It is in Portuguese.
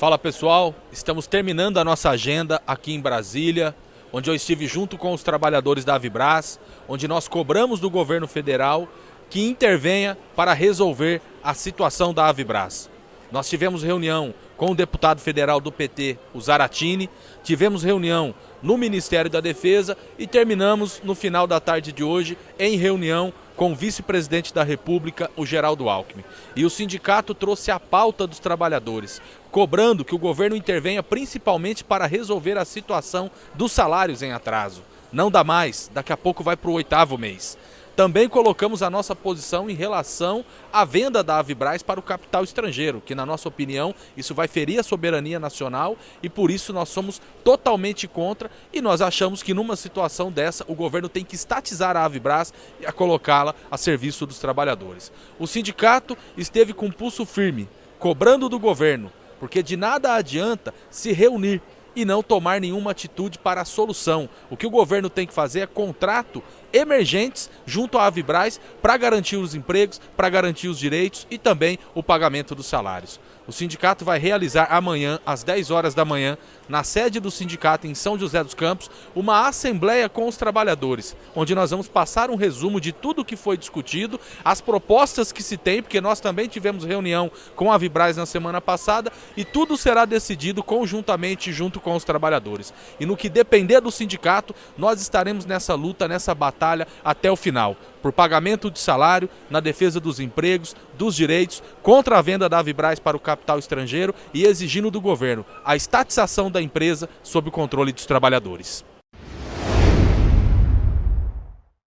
Fala pessoal, estamos terminando a nossa agenda aqui em Brasília, onde eu estive junto com os trabalhadores da Avibras, onde nós cobramos do governo federal que intervenha para resolver a situação da Avibras. Nós tivemos reunião com o deputado federal do PT, o Zaratini, tivemos reunião no Ministério da Defesa e terminamos no final da tarde de hoje em reunião com o vice-presidente da República, o Geraldo Alckmin. E o sindicato trouxe a pauta dos trabalhadores, cobrando que o governo intervenha principalmente para resolver a situação dos salários em atraso. Não dá mais, daqui a pouco vai para o oitavo mês. Também colocamos a nossa posição em relação à venda da Avibraz para o capital estrangeiro, que na nossa opinião isso vai ferir a soberania nacional e por isso nós somos totalmente contra e nós achamos que numa situação dessa o governo tem que estatizar a Avibraz e a colocá-la a serviço dos trabalhadores. O sindicato esteve com pulso firme, cobrando do governo, porque de nada adianta se reunir e não tomar nenhuma atitude para a solução. O que o governo tem que fazer é contrato emergentes junto à Avibraz para garantir os empregos, para garantir os direitos e também o pagamento dos salários. O sindicato vai realizar amanhã, às 10 horas da manhã, na sede do sindicato em São José dos Campos, uma assembleia com os trabalhadores, onde nós vamos passar um resumo de tudo o que foi discutido, as propostas que se tem, porque nós também tivemos reunião com a Avibraz na semana passada e tudo será decidido conjuntamente junto com os trabalhadores. E no que depender do sindicato, nós estaremos nessa luta, nessa batalha batalha até o final, por pagamento de salário, na defesa dos empregos, dos direitos, contra a venda da Vibraz para o capital estrangeiro e exigindo do governo a estatização da empresa sob o controle dos trabalhadores.